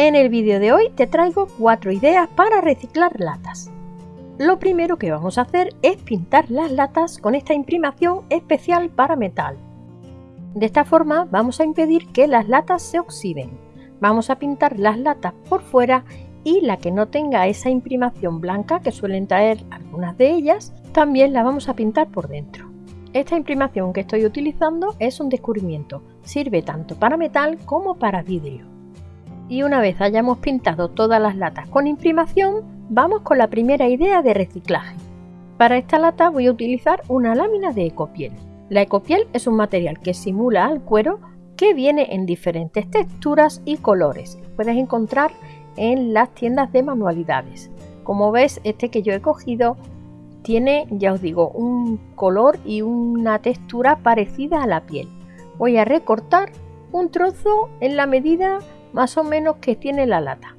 En el vídeo de hoy te traigo cuatro ideas para reciclar latas. Lo primero que vamos a hacer es pintar las latas con esta imprimación especial para metal. De esta forma vamos a impedir que las latas se oxiden. Vamos a pintar las latas por fuera y la que no tenga esa imprimación blanca que suelen traer algunas de ellas, también la vamos a pintar por dentro. Esta imprimación que estoy utilizando es un descubrimiento, sirve tanto para metal como para vidrio. Y una vez hayamos pintado todas las latas con imprimación, vamos con la primera idea de reciclaje. Para esta lata voy a utilizar una lámina de ecopiel. La ecopiel es un material que simula al cuero que viene en diferentes texturas y colores. puedes encontrar en las tiendas de manualidades. Como ves, este que yo he cogido tiene, ya os digo, un color y una textura parecida a la piel. Voy a recortar un trozo en la medida más o menos que tiene la lata.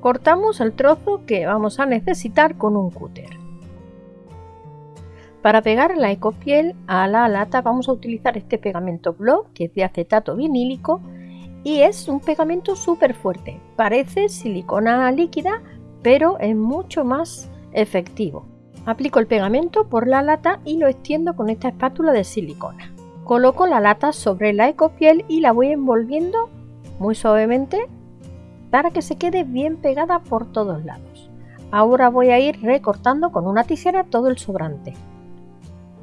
Cortamos el trozo que vamos a necesitar con un cúter. Para pegar la ecopiel a la lata vamos a utilizar este pegamento block que es de acetato vinílico y es un pegamento súper fuerte. Parece silicona líquida, pero es mucho más efectivo. Aplico el pegamento por la lata y lo extiendo con esta espátula de silicona. Coloco la lata sobre la ecopiel y la voy envolviendo muy suavemente para que se quede bien pegada por todos lados. Ahora voy a ir recortando con una tijera todo el sobrante.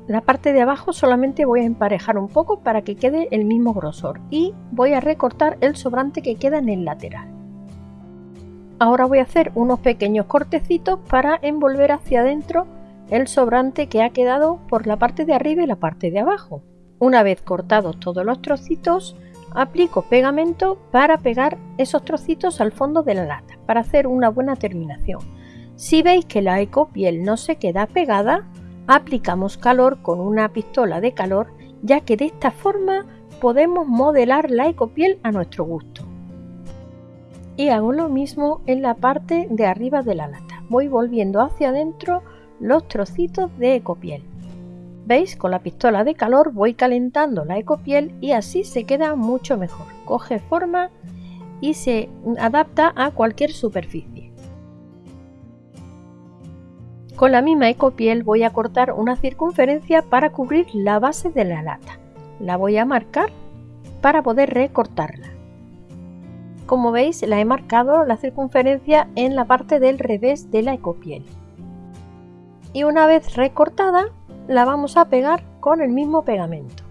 La parte de abajo solamente voy a emparejar un poco para que quede el mismo grosor y voy a recortar el sobrante que queda en el lateral. Ahora voy a hacer unos pequeños cortecitos para envolver hacia adentro el sobrante que ha quedado por la parte de arriba y la parte de abajo. Una vez cortados todos los trocitos, aplico pegamento para pegar esos trocitos al fondo de la lata, para hacer una buena terminación. Si veis que la ecopiel no se queda pegada, aplicamos calor con una pistola de calor ya que de esta forma podemos modelar la ecopiel a nuestro gusto. Y hago lo mismo en la parte de arriba de la lata. Voy volviendo hacia adentro los trocitos de ecopiel. ¿Veis? Con la pistola de calor voy calentando la ecopiel y así se queda mucho mejor. Coge forma y se adapta a cualquier superficie. Con la misma ecopiel voy a cortar una circunferencia para cubrir la base de la lata. La voy a marcar para poder recortarla. Como veis la he marcado la circunferencia en la parte del revés de la ecopiel. Y una vez recortada la vamos a pegar con el mismo pegamento.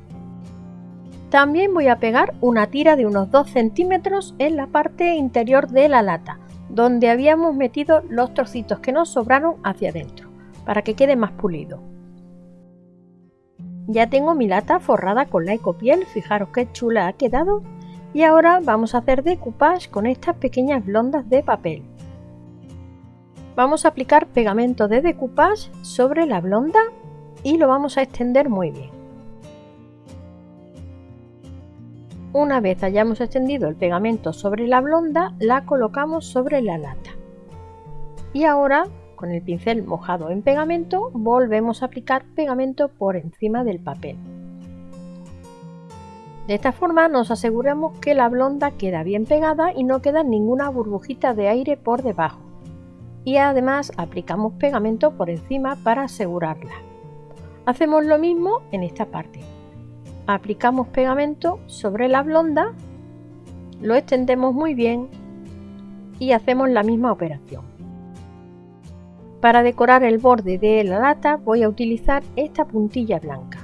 También voy a pegar una tira de unos 2 centímetros en la parte interior de la lata donde habíamos metido los trocitos que nos sobraron hacia adentro, para que quede más pulido. Ya tengo mi lata forrada con la ecopiel, fijaros qué chula ha quedado. Y ahora vamos a hacer decoupage con estas pequeñas blondas de papel. Vamos a aplicar pegamento de decoupage sobre la blonda y lo vamos a extender muy bien. Una vez hayamos extendido el pegamento sobre la blonda, la colocamos sobre la lata. Y ahora, con el pincel mojado en pegamento, volvemos a aplicar pegamento por encima del papel. De esta forma nos aseguramos que la blonda queda bien pegada y no queda ninguna burbujita de aire por debajo. Y además aplicamos pegamento por encima para asegurarla. Hacemos lo mismo en esta parte aplicamos pegamento sobre la blonda, lo extendemos muy bien y hacemos la misma operación. Para decorar el borde de la lata voy a utilizar esta puntilla blanca.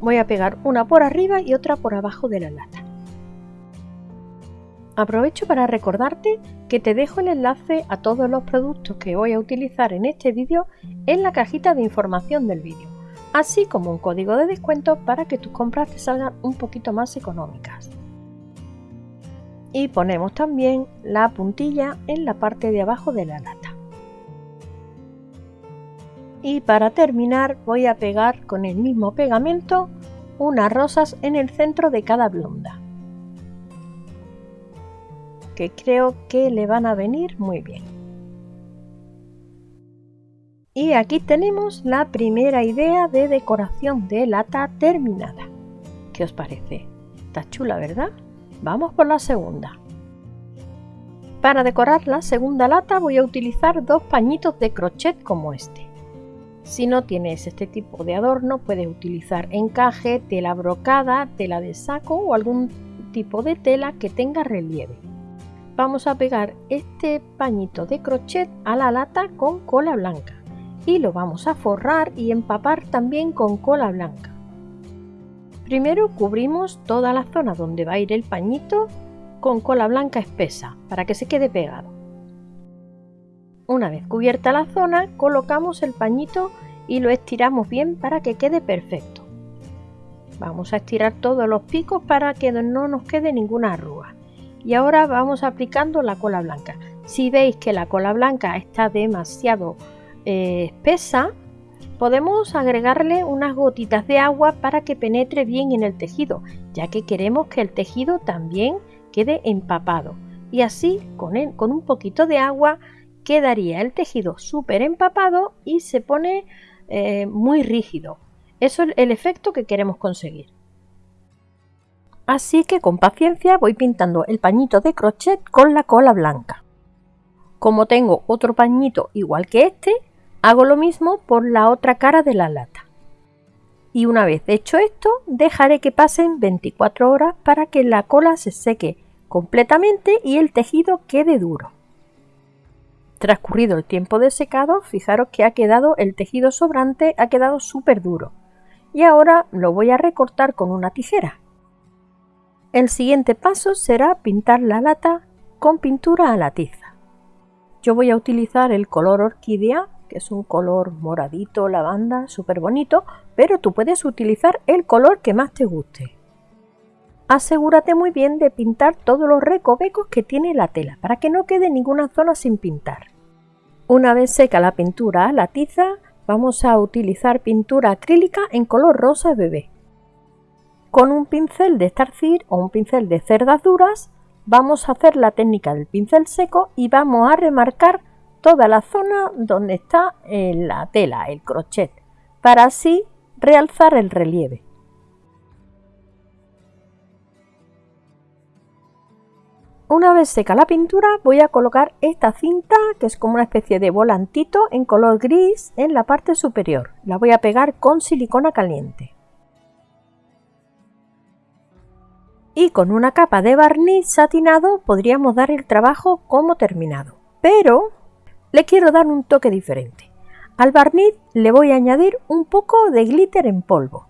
Voy a pegar una por arriba y otra por abajo de la lata. Aprovecho para recordarte que te dejo el enlace a todos los productos que voy a utilizar en este vídeo en la cajita de información del vídeo así como un código de descuento para que tus compras te salgan un poquito más económicas. Y ponemos también la puntilla en la parte de abajo de la lata. Y para terminar voy a pegar con el mismo pegamento unas rosas en el centro de cada blonda. Que creo que le van a venir muy bien. Y aquí tenemos la primera idea de decoración de lata terminada. ¿Qué os parece? Está chula, ¿verdad? Vamos por la segunda. Para decorar la segunda lata voy a utilizar dos pañitos de crochet como este. Si no tienes este tipo de adorno puedes utilizar encaje, tela brocada, tela de saco o algún tipo de tela que tenga relieve. Vamos a pegar este pañito de crochet a la lata con cola blanca y lo vamos a forrar y empapar también con cola blanca. Primero cubrimos toda la zona donde va a ir el pañito con cola blanca espesa para que se quede pegado. Una vez cubierta la zona, colocamos el pañito y lo estiramos bien para que quede perfecto. Vamos a estirar todos los picos para que no nos quede ninguna arruga. Y ahora vamos aplicando la cola blanca. Si veis que la cola blanca está demasiado eh, espesa, podemos agregarle unas gotitas de agua para que penetre bien en el tejido, ya que queremos que el tejido también quede empapado. Y así, con, un poquito de agua, quedaría el tejido súper empapado y se pone eh, muy rígido. Eso es el efecto que queremos conseguir. Así que con paciencia voy pintando el pañito de crochet con la cola blanca. Como tengo otro pañito igual que este, Hago lo mismo por la otra cara de la lata. Y una vez hecho esto, dejaré que pasen 24 horas para que la cola se seque completamente y el tejido quede duro. Transcurrido el tiempo de secado, fijaros que ha quedado el tejido sobrante, ha quedado súper duro. Y ahora lo voy a recortar con una tijera. El siguiente paso será pintar la lata con pintura a la tiza. Yo voy a utilizar el color orquídea que es un color moradito, lavanda, súper bonito, pero tú puedes utilizar el color que más te guste. Asegúrate muy bien de pintar todos los recovecos que tiene la tela para que no quede ninguna zona sin pintar. Una vez seca la pintura a la tiza, vamos a utilizar pintura acrílica en color rosa bebé. Con un pincel de estarcir o un pincel de cerdas duras, vamos a hacer la técnica del pincel seco y vamos a remarcar toda la zona donde está eh, la tela, el crochet, para así realzar el relieve. Una vez seca la pintura voy a colocar esta cinta que es como una especie de volantito en color gris en la parte superior. La voy a pegar con silicona caliente. Y con una capa de barniz satinado podríamos dar el trabajo como terminado. Pero le quiero dar un toque diferente. Al barniz le voy a añadir un poco de glitter en polvo.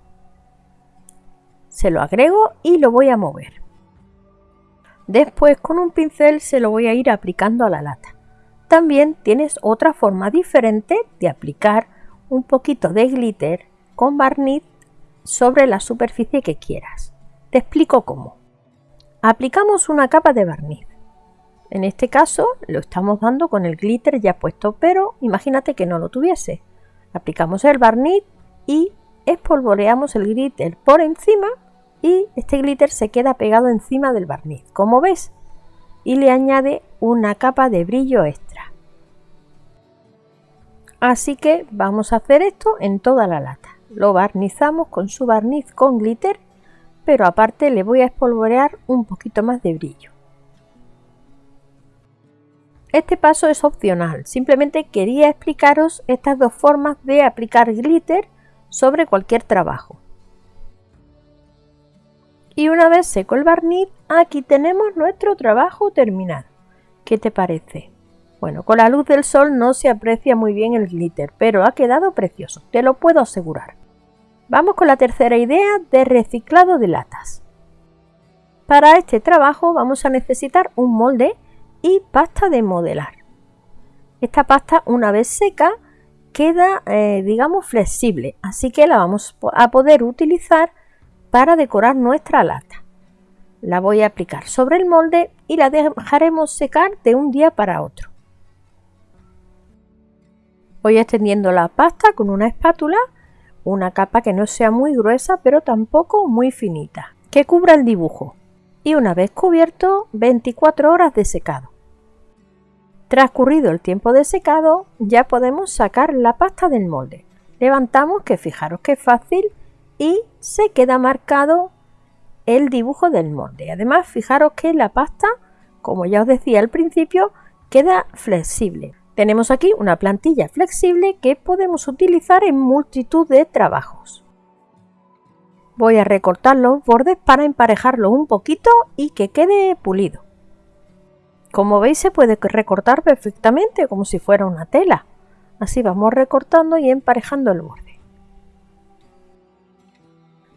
Se lo agrego y lo voy a mover. Después con un pincel se lo voy a ir aplicando a la lata. También tienes otra forma diferente de aplicar un poquito de glitter con barniz sobre la superficie que quieras. Te explico cómo. Aplicamos una capa de barniz. En este caso lo estamos dando con el glitter ya puesto, pero imagínate que no lo tuviese. Aplicamos el barniz y espolvoreamos el glitter por encima y este glitter se queda pegado encima del barniz, como ves, y le añade una capa de brillo extra. Así que vamos a hacer esto en toda la lata. Lo barnizamos con su barniz con glitter, pero aparte le voy a espolvorear un poquito más de brillo. Este paso es opcional, simplemente quería explicaros estas dos formas de aplicar glitter sobre cualquier trabajo. Y una vez seco el barniz, aquí tenemos nuestro trabajo terminado. ¿Qué te parece? Bueno, con la luz del sol no se aprecia muy bien el glitter, pero ha quedado precioso, te lo puedo asegurar. Vamos con la tercera idea de reciclado de latas. Para este trabajo vamos a necesitar un molde y pasta de modelar. Esta pasta una vez seca queda eh, digamos flexible, así que la vamos a poder utilizar para decorar nuestra lata. La voy a aplicar sobre el molde y la dejaremos secar de un día para otro. Voy extendiendo la pasta con una espátula, una capa que no sea muy gruesa pero tampoco muy finita, que cubra el dibujo y una vez cubierto 24 horas de secado. Transcurrido el tiempo de secado ya podemos sacar la pasta del molde. Levantamos que fijaros que es fácil y se queda marcado el dibujo del molde. Además, fijaros que la pasta, como ya os decía al principio, queda flexible. Tenemos aquí una plantilla flexible que podemos utilizar en multitud de trabajos. Voy a recortar los bordes para emparejarlos un poquito y que quede pulido. Como veis se puede recortar perfectamente como si fuera una tela. Así vamos recortando y emparejando el borde.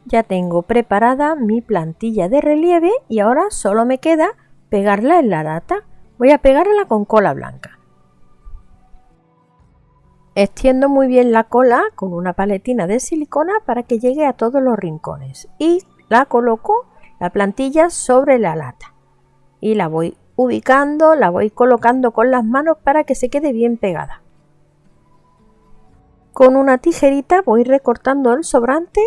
Ya tengo preparada mi plantilla de relieve y ahora solo me queda pegarla en la lata. Voy a pegarla con cola blanca. Extiendo muy bien la cola con una paletina de silicona para que llegue a todos los rincones y la coloco la plantilla sobre la lata y la voy ubicando, la voy colocando con las manos para que se quede bien pegada. Con una tijerita voy recortando el sobrante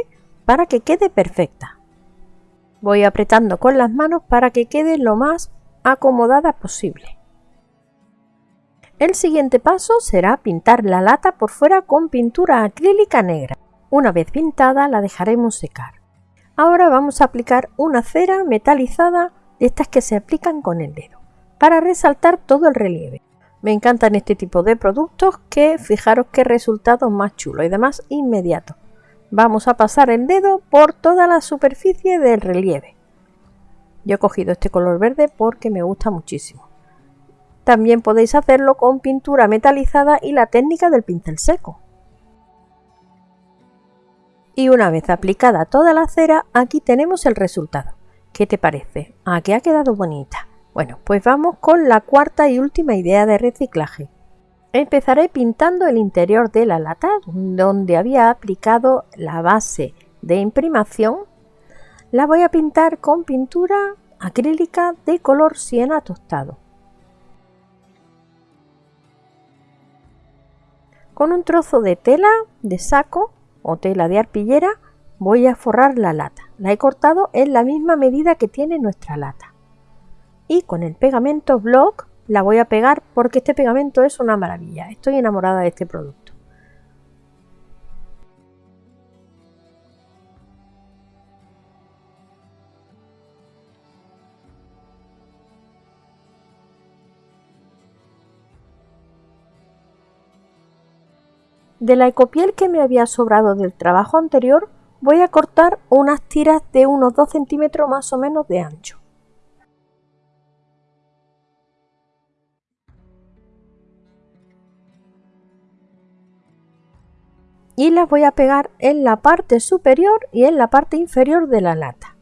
para que quede perfecta. Voy apretando con las manos para que quede lo más acomodada posible. El siguiente paso será pintar la lata por fuera con pintura acrílica negra. Una vez pintada la dejaremos secar. Ahora vamos a aplicar una cera metalizada de estas que se aplican con el dedo para resaltar todo el relieve. Me encantan este tipo de productos que fijaros qué resultado más chulo y además inmediato. Vamos a pasar el dedo por toda la superficie del relieve. Yo he cogido este color verde porque me gusta muchísimo. También podéis hacerlo con pintura metalizada y la técnica del pincel seco. Y una vez aplicada toda la cera, aquí tenemos el resultado. ¿Qué te parece? ¿A qué ha quedado bonita? Bueno, pues vamos con la cuarta y última idea de reciclaje. Empezaré pintando el interior de la lata donde había aplicado la base de imprimación. La voy a pintar con pintura acrílica de color siena tostado. Con un trozo de tela de saco o tela de arpillera voy a forrar la lata. La he cortado en la misma medida que tiene nuestra lata y con el pegamento block la voy a pegar porque este pegamento es una maravilla. Estoy enamorada de este producto. De la ecopiel que me había sobrado del trabajo anterior voy a cortar unas tiras de unos 2 centímetros más o menos de ancho. y las voy a pegar en la parte superior y en la parte inferior de la lata.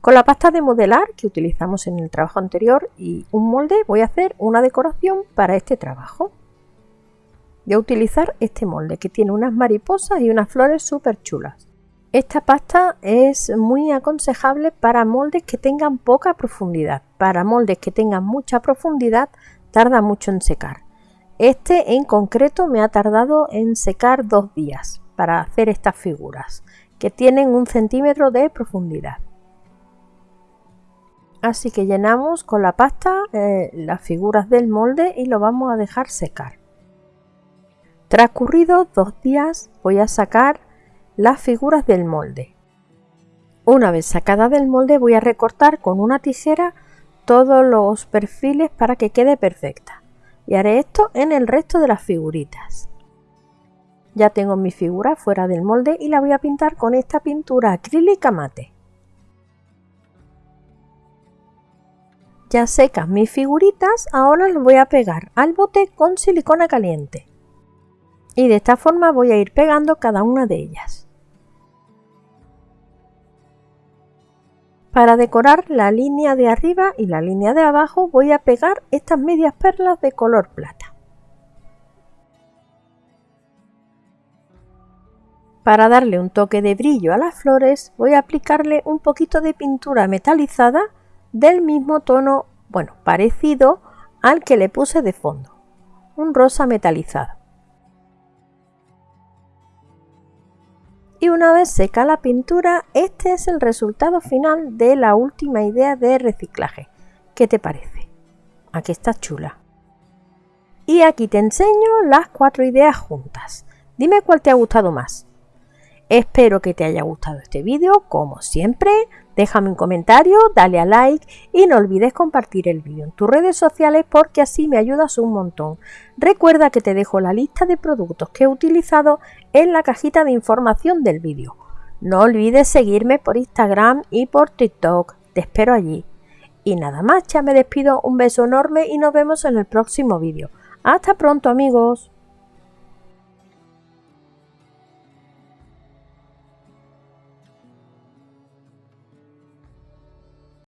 Con la pasta de modelar que utilizamos en el trabajo anterior y un molde voy a hacer una decoración para este trabajo. Voy a utilizar este molde que tiene unas mariposas y unas flores súper chulas. Esta pasta es muy aconsejable para moldes que tengan poca profundidad. Para moldes que tengan mucha profundidad tarda mucho en secar. Este en concreto me ha tardado en secar dos días para hacer estas figuras, que tienen un centímetro de profundidad. Así que llenamos con la pasta eh, las figuras del molde y lo vamos a dejar secar. Transcurridos dos días voy a sacar las figuras del molde. Una vez sacada del molde voy a recortar con una tijera todos los perfiles para que quede perfecta y haré esto en el resto de las figuritas. Ya tengo mi figura fuera del molde y la voy a pintar con esta pintura acrílica mate. Ya secas mis figuritas, ahora las voy a pegar al bote con silicona caliente. Y de esta forma voy a ir pegando cada una de ellas. Para decorar la línea de arriba y la línea de abajo voy a pegar estas medias perlas de color plata. Para darle un toque de brillo a las flores voy a aplicarle un poquito de pintura metalizada del mismo tono, bueno, parecido al que le puse de fondo, un rosa metalizado. Y una vez seca la pintura, este es el resultado final de la última idea de reciclaje. ¿Qué te parece? Aquí está chula. Y aquí te enseño las cuatro ideas juntas. Dime cuál te ha gustado más. Espero que te haya gustado este vídeo, como siempre. Déjame un comentario, dale a like y no olvides compartir el vídeo en tus redes sociales porque así me ayudas un montón. Recuerda que te dejo la lista de productos que he utilizado en la cajita de información del vídeo. No olvides seguirme por Instagram y por TikTok. Te espero allí. Y nada más, ya me despido, un beso enorme y nos vemos en el próximo vídeo. Hasta pronto amigos.